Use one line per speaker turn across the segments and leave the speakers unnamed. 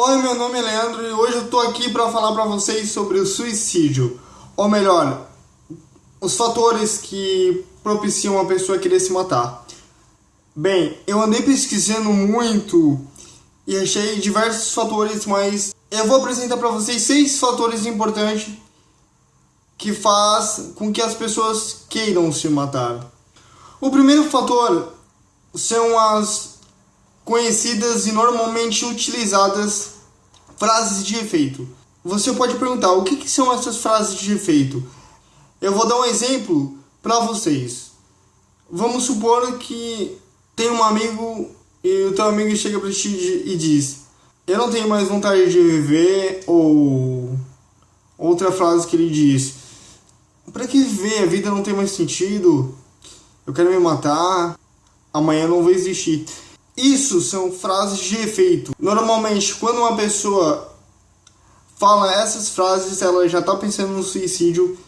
Oi, meu nome é Leandro e hoje eu tô aqui para falar para vocês sobre o suicídio. Ou melhor, os fatores que propiciam a pessoa querer se matar. Bem, eu andei pesquisando muito e achei diversos fatores, mas eu vou apresentar para vocês seis fatores importantes que faz com que as pessoas queiram se matar. O primeiro fator são as conhecidas e normalmente utilizadas frases de efeito. Você pode perguntar o que, que são essas frases de efeito? Eu vou dar um exemplo para vocês. Vamos supor que tem um amigo e o teu amigo chega para ti e diz: Eu não tenho mais vontade de viver. Ou outra frase que ele diz: Para que viver? A vida não tem mais sentido. Eu quero me matar. Amanhã não vou existir. Isso são frases de efeito. Normalmente, quando uma pessoa fala essas frases, ela já está pensando no suicídio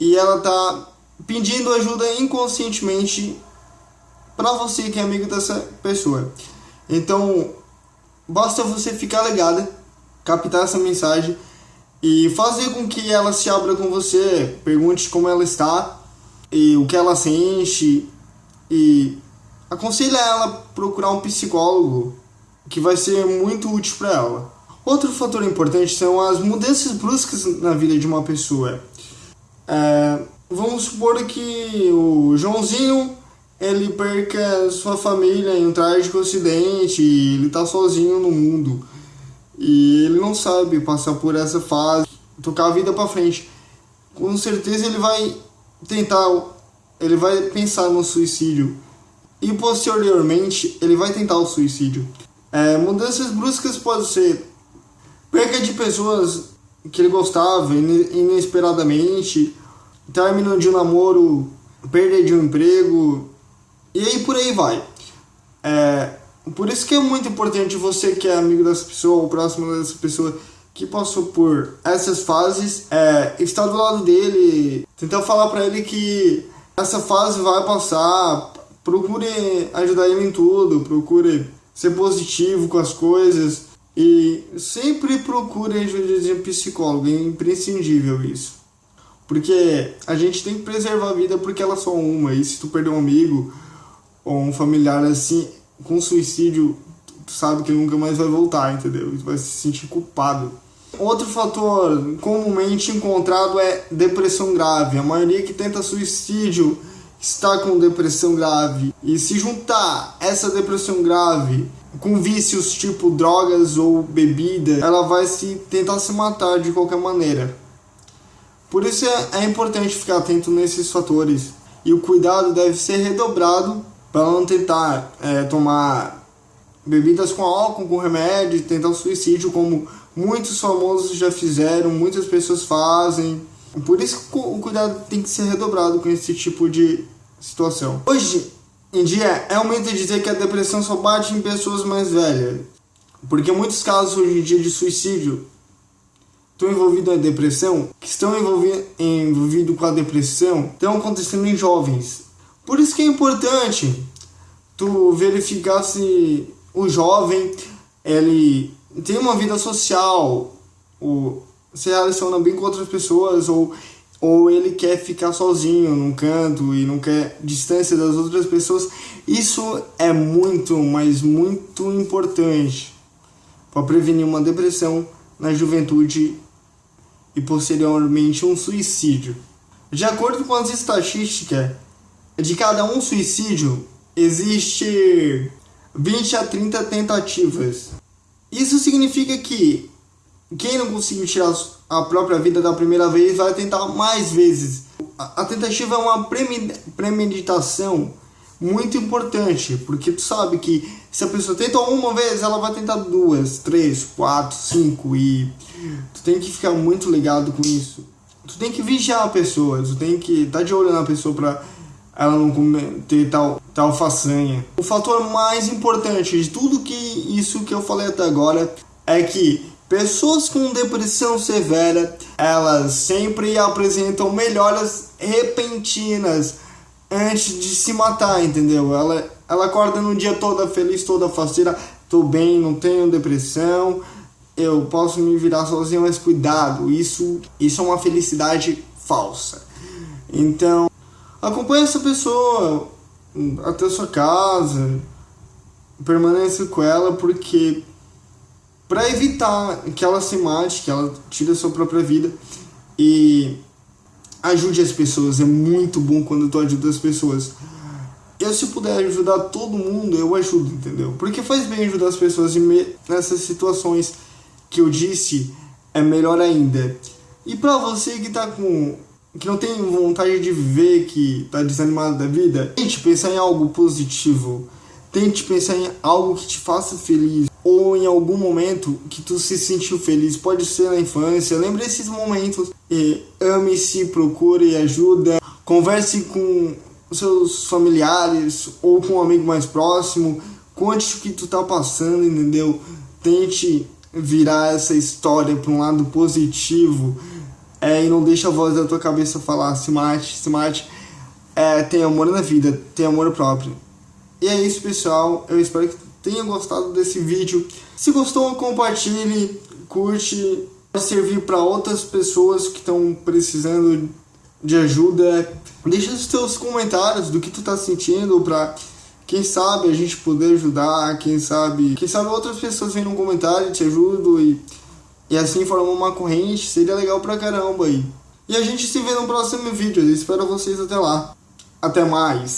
e ela está pedindo ajuda inconscientemente para você que é amigo dessa pessoa. Então, basta você ficar ligada, captar essa mensagem e fazer com que ela se abra com você, pergunte como ela está e o que ela sente e aconselha ela a procurar um psicólogo que vai ser muito útil para ela. Outro fator importante são as mudanças bruscas na vida de uma pessoa. É, vamos supor que o Joãozinho ele perca sua família em um trágico acidente ele está sozinho no mundo e ele não sabe passar por essa fase, tocar a vida para frente. Com certeza ele vai tentar, ele vai pensar no suicídio e posteriormente ele vai tentar o suicídio. É, mudanças bruscas pode ser perca de pessoas que ele gostava inesperadamente, término de um namoro, perda de um emprego e aí por aí vai. É, por isso que é muito importante você que é amigo dessa pessoa ou próximo dessa pessoa que passou por essas fases, é, estar do lado dele, tentar falar para ele que essa fase vai passar, procure ajudar ele em tudo, procure ser positivo com as coisas e sempre procure ajuda de um psicólogo, é imprescindível isso. Porque a gente tem que preservar a vida porque ela é só uma, e se tu perder um amigo ou um familiar assim, com suicídio, tu sabe que nunca mais vai voltar, entendeu? Tu vai se sentir culpado. Outro fator comumente encontrado é depressão grave. A maioria que tenta suicídio está com depressão grave e se juntar essa depressão grave com vícios tipo drogas ou bebida, ela vai se tentar se matar de qualquer maneira. Por isso é, é importante ficar atento nesses fatores e o cuidado deve ser redobrado para não tentar é, tomar bebidas com álcool, com remédio, tentar suicídio, como muitos famosos já fizeram, muitas pessoas fazem. Por isso que o cuidado tem que ser redobrado com esse tipo de situação. Hoje em dia, é um mito dizer que a depressão só bate em pessoas mais velhas. Porque muitos casos hoje em dia de suicídio estão envolvidos na depressão, que estão envolvidos envolvido com a depressão, estão acontecendo em jovens. Por isso que é importante tu verificar se o jovem ele tem uma vida social, ou se relaciona bem com outras pessoas, ou, ou ele quer ficar sozinho num canto e não quer distância das outras pessoas. Isso é muito, mas muito importante para prevenir uma depressão na juventude e posteriormente um suicídio. De acordo com as estatísticas, de cada um suicídio existe 20 a 30 tentativas. Isso significa que quem não conseguiu tirar a própria vida da primeira vez vai tentar mais vezes. A tentativa é uma premeditação muito importante, porque tu sabe que se a pessoa tenta uma vez, ela vai tentar duas, três, quatro, cinco e tu tem que ficar muito ligado com isso. Tu tem que vigiar a pessoa, tu tem que estar tá de olho na pessoa para ela não ter tal, tal façanha. O fator mais importante de tudo que isso que eu falei até agora é que pessoas com depressão severa, elas sempre apresentam melhoras repentinas antes de se matar, entendeu? Ela, ela acorda no dia toda feliz, toda faceira, tô bem, não tenho depressão, eu posso me virar sozinho, mas cuidado, isso, isso é uma felicidade falsa. Então, acompanhe essa pessoa até sua casa, permaneça com ela, porque para evitar que ela se mate, que ela tire a sua própria vida e ajude as pessoas. É muito bom quando tu ajuda as pessoas. Eu, se puder ajudar todo mundo, eu ajudo, entendeu? Porque faz bem ajudar as pessoas e nessas situações que eu disse, é melhor ainda. E pra você que tá com. que não tem vontade de viver, que tá desanimado da vida, tente pensar em algo positivo. Tente pensar em algo que te faça feliz. Ou em algum momento que tu se sentiu feliz. Pode ser na infância. Lembre esses momentos. Ame-se, procure ajuda. Converse com seus familiares ou com um amigo mais próximo. Conte o que tu tá passando, entendeu? Tente virar essa história para um lado positivo. É, e não deixe a voz da tua cabeça falar se mate, se mate. É, tem amor na vida, tem amor próprio. E é isso, pessoal. Eu espero que tenha gostado desse vídeo. Se gostou, compartilhe, curte. Vai servir para outras pessoas que estão precisando de ajuda. Deixa os teus comentários do que tu tá sentindo para quem sabe a gente poder ajudar, quem sabe, quem sabe outras pessoas vêm no comentário te ajudam e e assim formar uma corrente, seria legal pra caramba aí. E a gente se vê no próximo vídeo, eu espero vocês até lá. Até mais.